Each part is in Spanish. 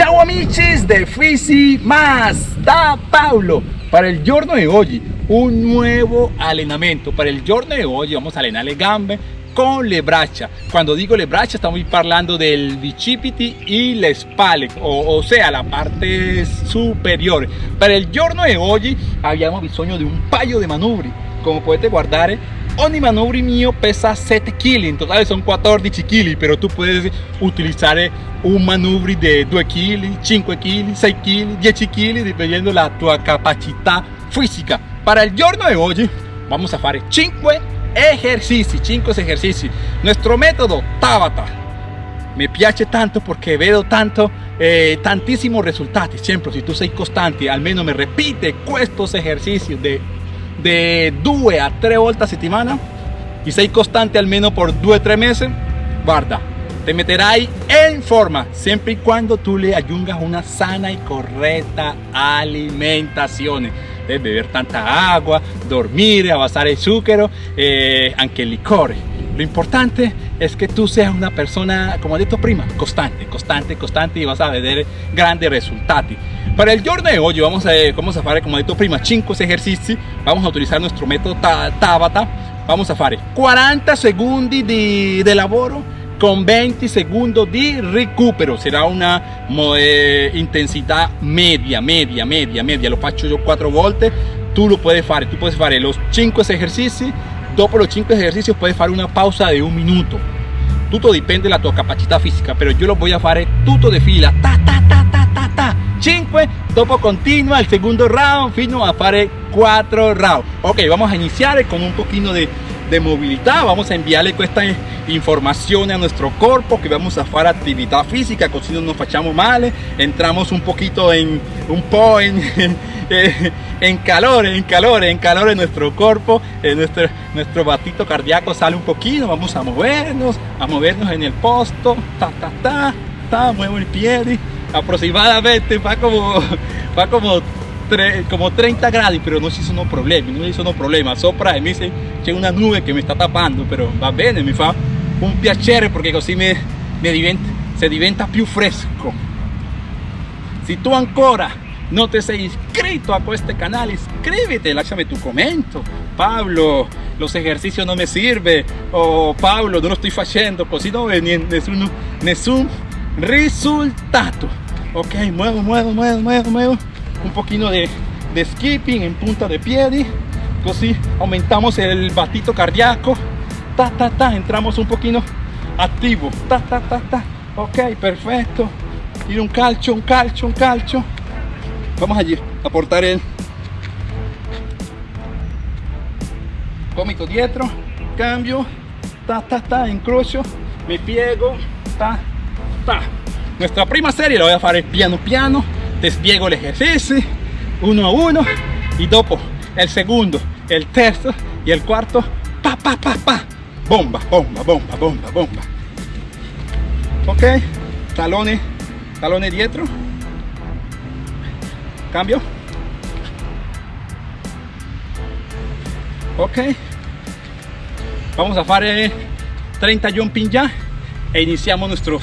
Ciao amici de Fisi Más, da Paulo. Para el giorno de hoy, un nuevo allenamento. Para el giorno de hoy vamos a allenar le gambe con le. Cuando digo le estamos hablando del bicipiti y le spalle, o, o, sea, la parte superior. Para el giorno de hoy habíamos bisogno de un paio de manubri. Como potete guardare, ogni manubrio mío pesa 7 kg, en total son 14 kg, pero tú puedes utilizar un manubrio de 2 kg, 5 kg, 6 kg, 10 kg, dependiendo la tu capacidad física. Para el giorno de hoy vamos a hacer 5 ejercicios, 5 ejercicios. Nuestro método Tabata me piace tanto porque veo tanto eh, tantísimos resultados. Siempre, si tú sei constante, almeno me repite estos ejercicios de de 2 a 3 volte a settimana y sei costante almeno por 2-3 meses, guarda, te meterai en forma siempre y cuando tú le ayungas una sana y correcta alimentación. Beber tanta agua, dormir, abasar el azúcar, eh, aunque el licor. Lo importante es que tú seas una persona, como he dicho prima, constante, constante, constante y vas a ver grandes resultados. Para el giorno de hoy vamos a, vamos a hacer, como dicho prima, 5 ejercicios. Vamos a utilizar nuestro método Tabata. Vamos a hacer 40 segundos de, de con 20 segundos de recupero. Será una eh, intensidad media, media, media, media. Lo faccio yo 4 volte. Tú lo puedes hacer. Tú puedes hacer los 5 ejercicios Dopo los 5 ejercicios puedes hacer una pausa de un minuto. Tutto depende la tua capacità fisica, pero yo lo voy a fare tutto de fila. Ta, ta, ta, ta, ta, ta. 5, dopo continua el segundo round fino a fare 4 round. Ok, vamos a iniciar con un poquito de, de movilidad. Vamos a enviarle esta información a nuestro cuerpo que vamos a hacer actividad física, así no nos fachamos mal. Entramos un poquito en un po en, en, calor, en calor, en calor en nuestro cuerpo, en nuestro, nuestro batito cardíaco sale un poquito. Vamos a movernos, a movernos en el posto. Ta, ta, ta, ta, muevo el pie aproximadamente va como va como como 30 grados pero no si sono problemi no sono problema. Sopra e mi c'è una nube che mi sta tapando però va bene mi fa un piacere perché così mi, mi diventa, se diventa più fresco si tu ancora no te sei inscrito a este canal inscríbete lasciami tu commento. Pablo los ejercicios no me sirve o Pablo no lo estoy haciendo così no ve nessun, nessun resultado ok muevo muevo muevo muevo muevo un poquito de, skipping en punta de piedi così aumentamos el batito cardíaco. Ta ta ta entramos un poquito activo. Ta ta ta ta. Ok perfecto. Un calcio un calcio un calcio. Vamos allí a portar el cómito dietro. Cambio. Ta ta ta incrocio me piego ta ta. Nuestra prima serie la voy a hacer piano piano despiego el ejercicio uno a uno y dopo el segundo el terzo y el cuarto pa pa pa pa. Bomba bomba bomba bomba bomba. Ok talones talones dietro. Cambio. Ok. Vamos a hacer 30 jumping ya e iniciamos nuestros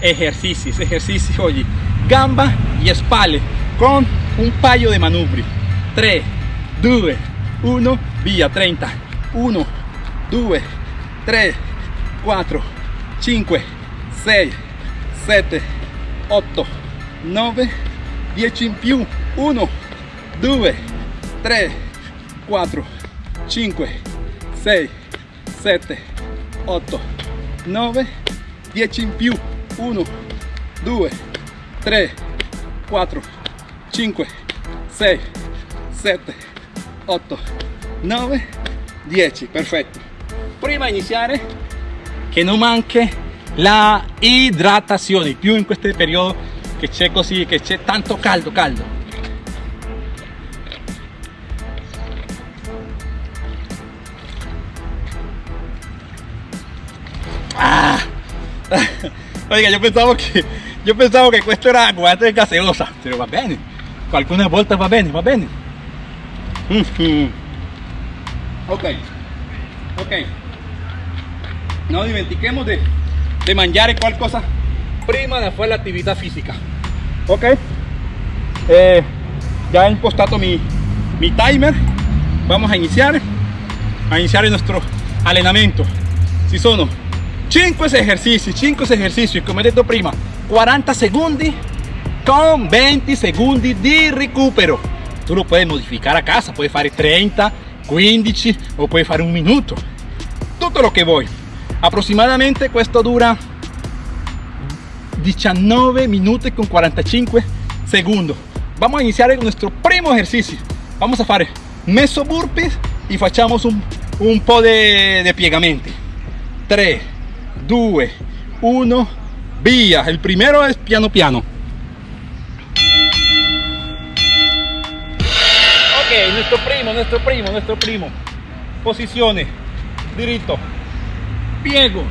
ejercicios ejercicios hoy gamba y espalda con un paio de manubri 3 2 1 via 30 1 2 3 4 5 6 7 8 9 10 in più. 1 2 3 4 5 6 7 8 9 10 in più. 1 2 3 4 5 6 7 8 9 10 perfetto. Prima di iniziare che non manchi la idratazione più in questo periodo che c'è così che c'è tanto caldo caldo. Ah. oiga yo pensaba que yo pensaba que esto era agua de gaseosa pero va bene. Algunas vueltas va bene va bene. Ok. Ok. No dimentiquemos de, de mangiare qualcosa prima de hacer la actividad física. Ok. Eh, ya he impostado mi, mi timer. Vamos a iniciar. A iniciar nuestro allenamento si sono 5 ejercicios 5 ejercicios come detto prima 40 segundos con 20 segundos de recupero. Tú lo puedes modificar a casa puedes fare 30 15 o puedes fare un minuto. Todo lo que voy. Aproximadamente esto dura 19 minutos con 45 segundos. Vamos a iniciar nuestro primo ejercicio. Vamos a hacer meso burpees y facciamo un, un po' de, de piegamenti. 3 2 1 via el primero es piano piano. Ok nuestro primo nuestro primo nuestro primo. Posiciones. Diritto piego.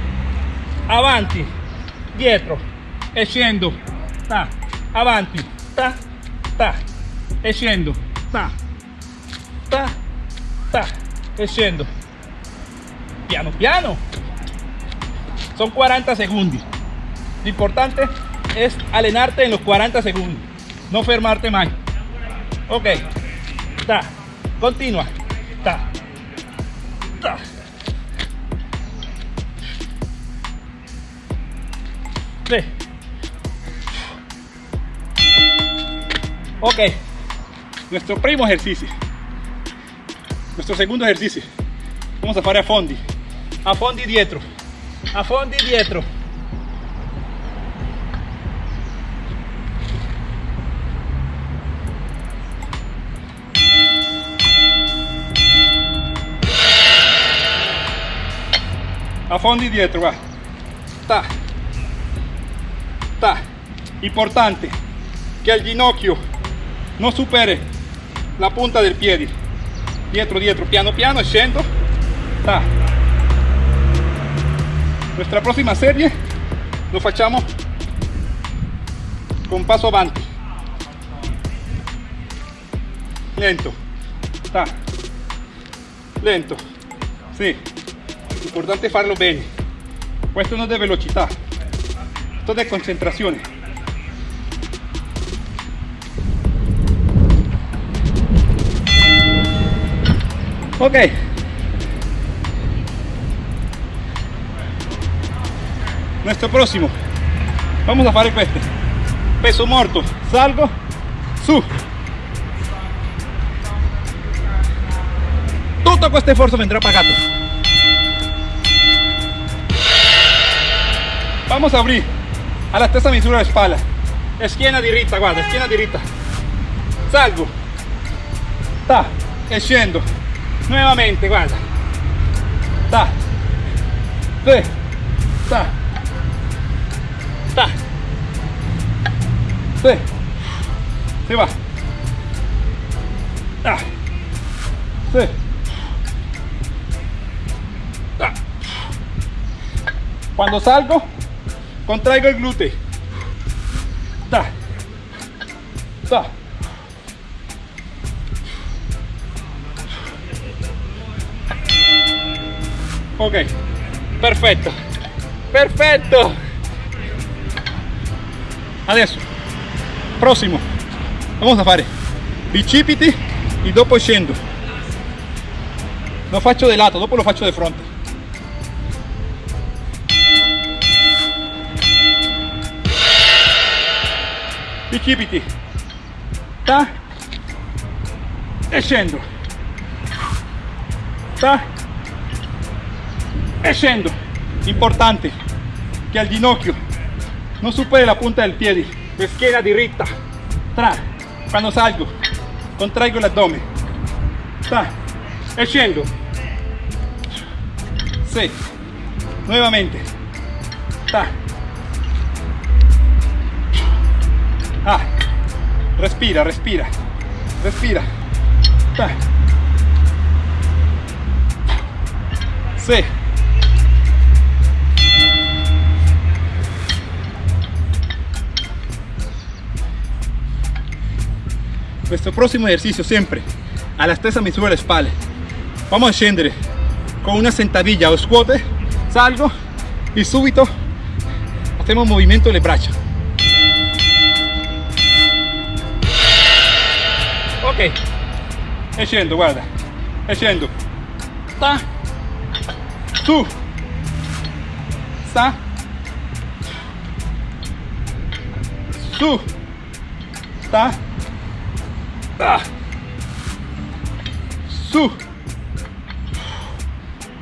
Avanti. Dietro. E ta. Avanti. Ta. Ta. E ta. Ta. Ta. E piano piano. Son 40 segundos lo importante es alenarte en los 40 segundos no fermarte más. Ok ta continua ta ta. Sí. ok nuestro primo ejercicio nuestro segundo ejercicio. Vamos a hacer a fondi a fondi dietro a fondi dietro a fondi dietro va. Ta. Ta. Importante que el ginocchio no supere la punta del pie dietro dietro piano piano scendo ta. Nuestra próxima serie lo facciamo con paso avanti lento. Ta. Lento. Sì importante farlo bene questo non è velocità esto è concentrazione ok. Nuestro próximo. Vamos a hacer este peso muerto. Salgo. Su. Todo este esfuerzo vendrá pagado vamos a abrir. A la stessa misura de espalda. Esquina dirita guarda esquina dirita salgo. Ta e nuevamente guarda. Ta sí, ta ta. Sí, se va. Ta sí. ta. cuando salgo contraigo el glúteo ta. Ta. Ok. Perfetto perfetto adesso prossimo vamos a fare bicipiti e dopo scendo lo faccio di lato dopo lo faccio di fronte bicipiti ta. E scendo ta. E scendo importante que al ginocchio no supere la punta del pie schiena diritta tra. Cuando salgo contraigo el abdomen. Ta. E scendo sí. Nuevamente. Ta ah. Respira respira. Respira. Ta sí. Nuestro próximo ejercicio siempre. A la stessa misura la espalda. Vamos a scendere con una sentadilla o squat salgo y súbito. Hacemos movimiento de brazo scendo guarda. E scendo sta su. Sta su. Sta ah. su.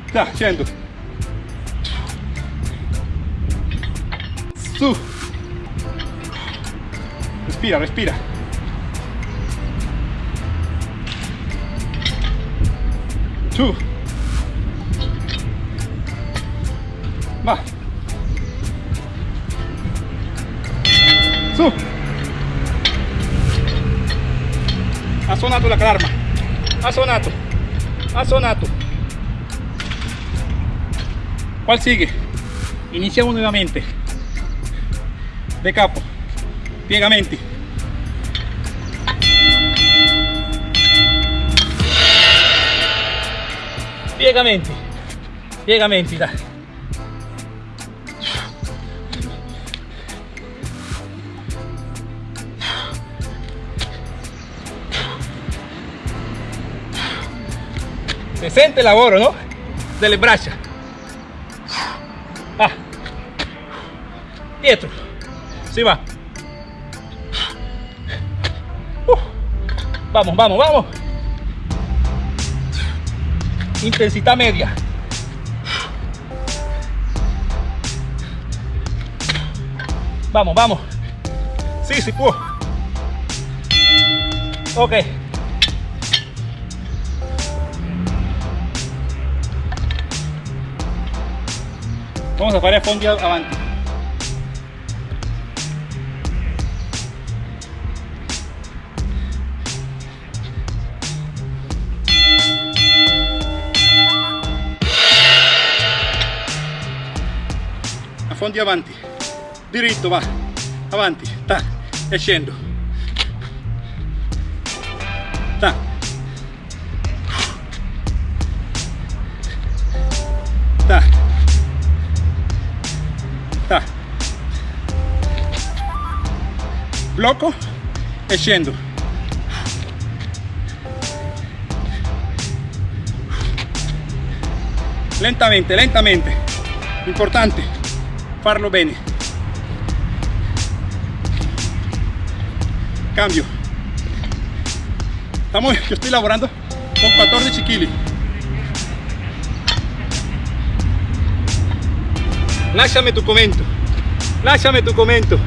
Sta scendo su. Respira respira Su. Va. Su. Ha suonato la alarma. Ha suonato. Ha suonato. ¿Cuál sigue? Iniciamos nuevamente. De capo. Piegamenti. Piegamenti piegamenti dai se sente il lavoro no? delle braccia ah. dietro si va uh. vamos vamos vamos intensidad media. Vamos, vamos. Sí, sí puedo. Ok. Vamos a fare fondi avanti. Fondi avanti. Diritto va. Avanti ta e scendo. Ta. Ta. Ta. Blocco e scendo. Lentamente lentamente. Importante farlo bene. Cambio. Estamos yo estoy laborando con 14 kilos lasciami tu commento lasciami tu commento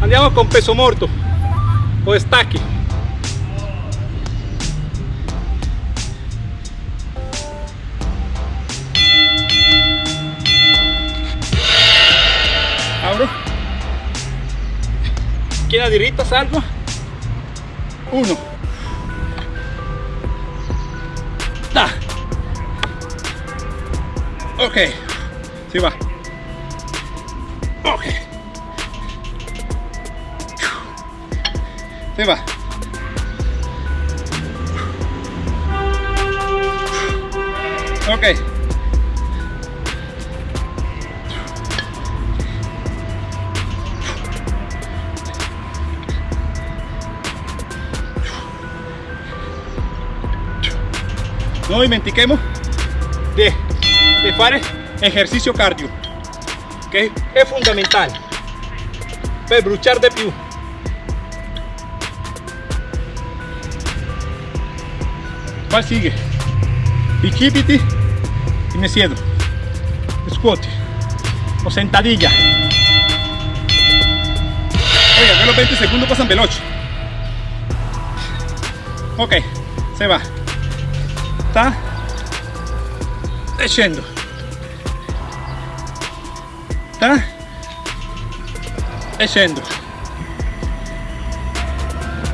andiamo con peso morto o stacchi Schiena diritta, salvo. Uno. Da. Ok. Si va. Ok. Si va. Ok. No dimentiquemos de, de fare ejercicio cardio que es fundamental per bruciar de più ¿Cuál sigue? Bicipiti y me siedo. Squat o sentadilla. Oiga, los 20 segundos pasan veloce. Ok, se va sta e scendo sta e scendo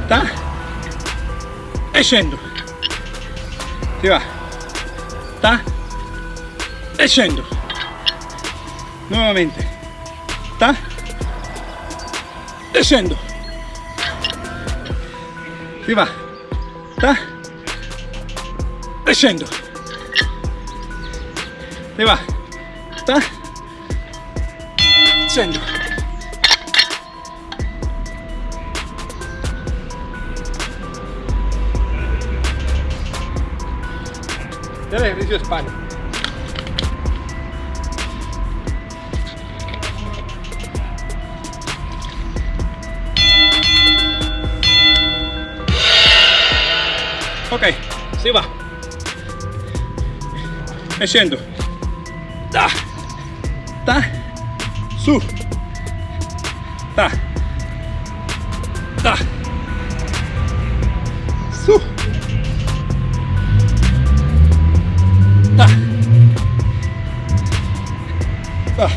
sta e scendo si va. Sta e scendo nuovamente sta e scendo si va. Sta e scendo ne va. Ta. scendo el ejercicio espalda ok, si sí va. E scendo. Ta. Ta. Su. Ta. Ta. Su. Ta. Ta.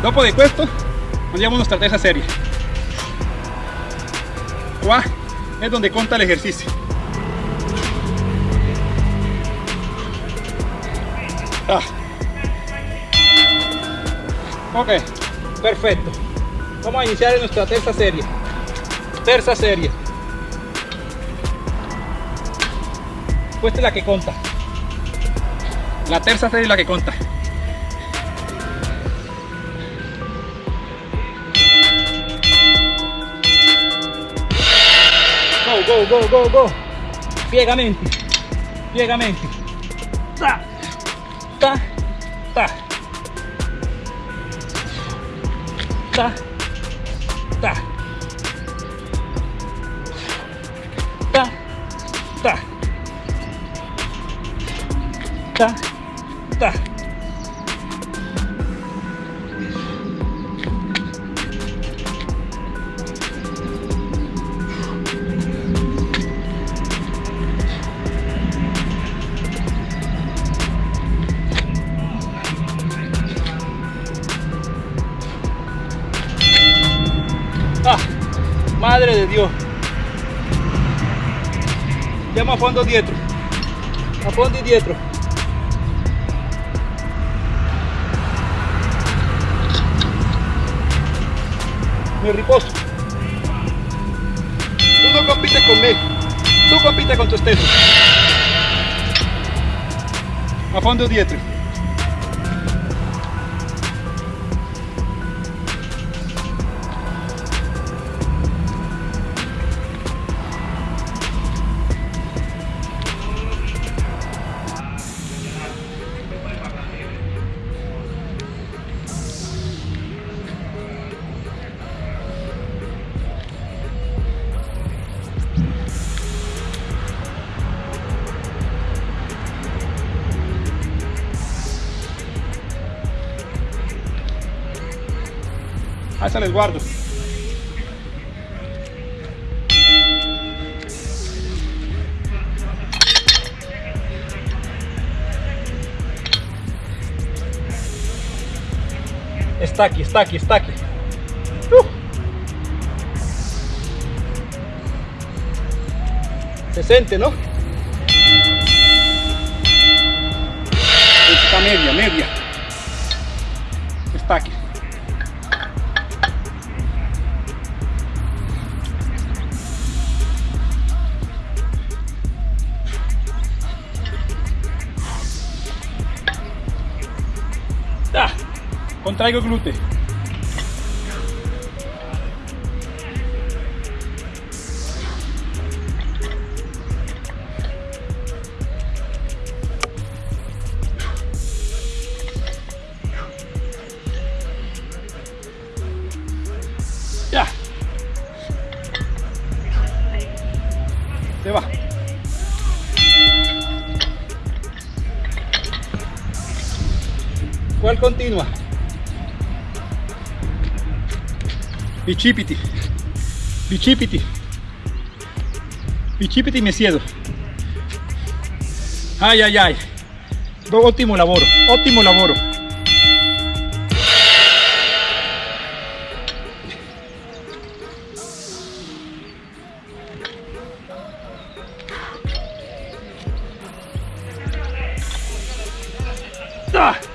Dopo di questo andiamo a una serie. Qua è donde conta l'esercizio. Ah. Ok, perfecto. Vamos a iniciar nuestra tercera serie. Tercera serie. Esta es la que conta. La tercera serie es la que conta. go, go, go, go. Piegamente, piegamente. Ta, ta, ta. Ta, ta. Ta, ta. Ta, ta. ta. De Dios. Llama a fondo dietro. A fondo y dietro. Me riposo. Tú no compites conmigo. Tú compites con tu esteso. A fondo dietro. Alza el guardo. Está aquí, está aquí, está aquí. Uh. Se siente, ¿no? Está media, media. entrega glúten. Bicipiti. Bicipiti. Bicipiti me siedo. Ay, ay, ay. Óttimo lavoro, ottimo lavoro. Ah.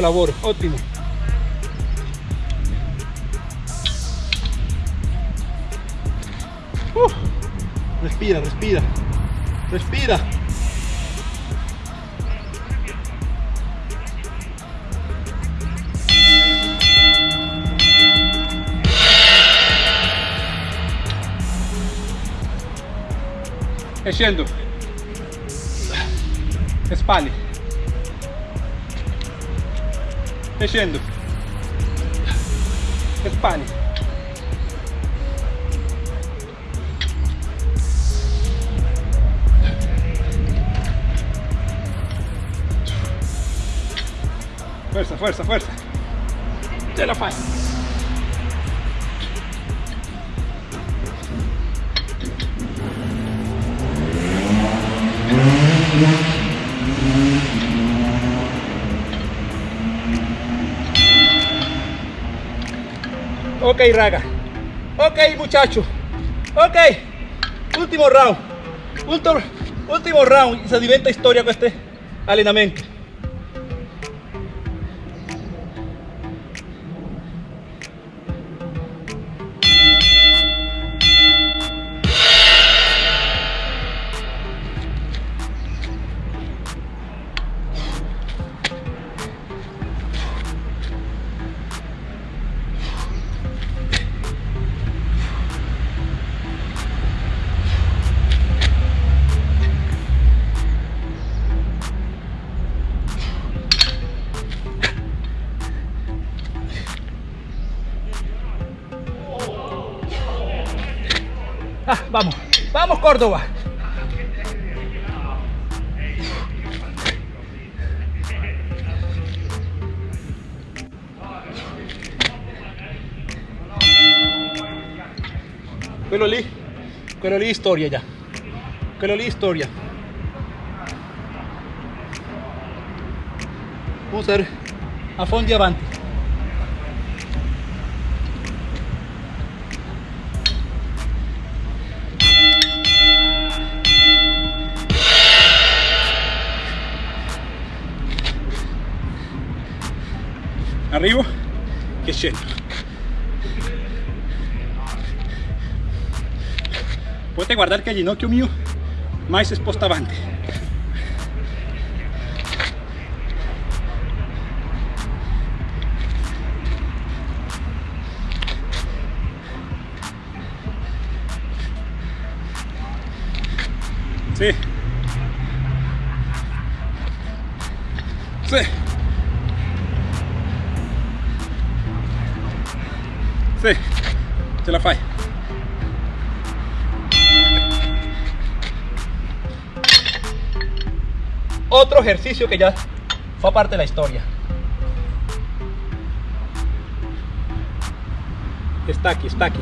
Lavoro, ottimo. Uh, respira, respira, respira. E scendo. E spalle. E scendo. E spalle. Fuerza, fuerza, fuerza. Ce la fai. Ok, raga. Ok, muchacho. Ok. Último round. Último, último round. Se diventa historia con este allenamento. Córdoba. Quello lì, quello lì storia già. Quello lì storia. Ver a fondi avanti. Arrivo e scendo. Potete guardare che il ginocchio mio mai si sposta avanti. Sì. Sì. Se la fai. Otro ejercicio que ya fue parte de la historia. Está aquí, está aquí.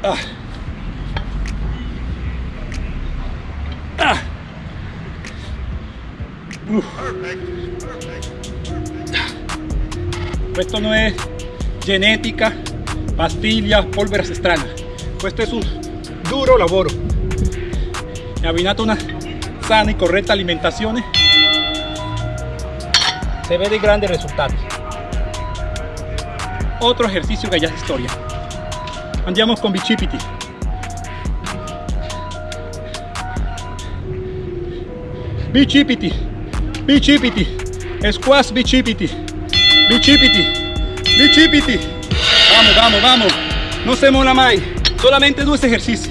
Ah. Ah. Uh. Questo non è genetica, pastiglia, polvere strana. Questo es un duro lavoro. E abbinato una sana y correcta alimentazione se vede grandes risultati. Otro ejercicio que ya es historia. Andiamo con bicipiti. Bicipiti, bicipiti, squash bicipiti, bicipiti, bicipiti. Vamos, vamos, vamos. No se mola mai. Solamente due esercizi.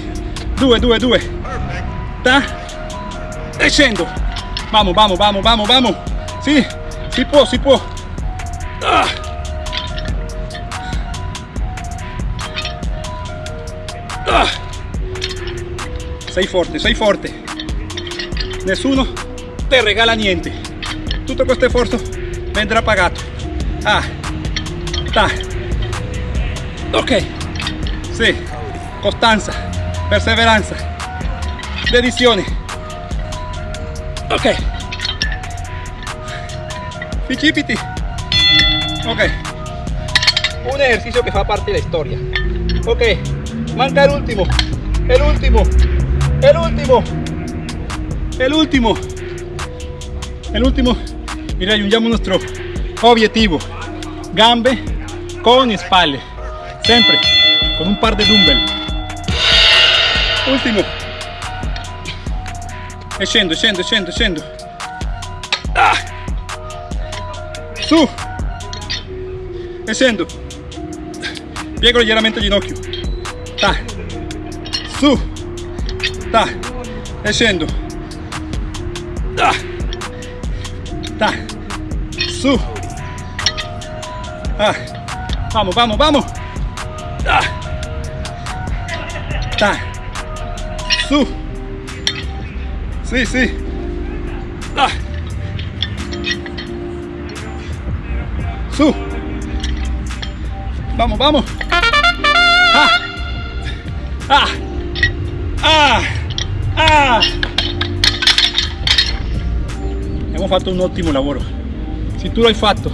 Due, due, due. Ta. E scendo. Vamos, vamos, vamos, vamos, vamos. Sì, si può, si può. Ah. Sei forte, sei forte. Nessuno te regala niente. Tutto questo sforzo vendrà pagato. Ah, ta. Ok. Sì. Costanza, perseveranza, dedizione. Ok. Picipiti. Ok. Un ejercicio que fa parte de la historia. Ok. Manca el último. El último. El último. El último. El. Y raggiungiamo nuestro objetivo. Gambe con spalle. Siempre con un par de dumbbell. Último. E scendo, scendo, scendo, scendo. Ah. Su. E scendo. Piego leggermente il ginocchio. Ta. Su. Ta. E scendo. Ta. Ta. Su. Ah. Vamos, vamos, vamos. Ah. Ta. Su. Sí, sí. Ah. Su. Vamos, vamos. Ah. Ah. Ah. Ah. Abbiamo fatto un ottimo lavoro. Se tu l'hai fatto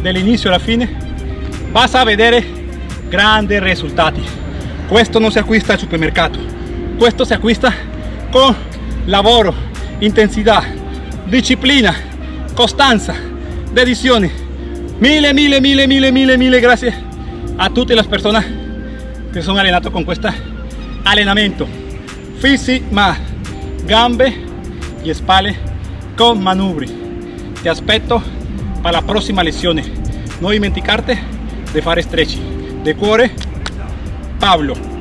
dall'inizio alla fine, vas a vedere grandi risultati. Questo non si acquista al supermercato, questo si acquista con lavoro, intensità, disciplina, costanza, dedizione. Mille, mille, mille, mille, mille, mille gracias a tutte le persone che sono allenato con questo allenamento. Fisi ma gambe y spalle con manubri. Ti aspetto para la prossima lezione. Non dimenticarte di fare stretching. De cuore, Pablo.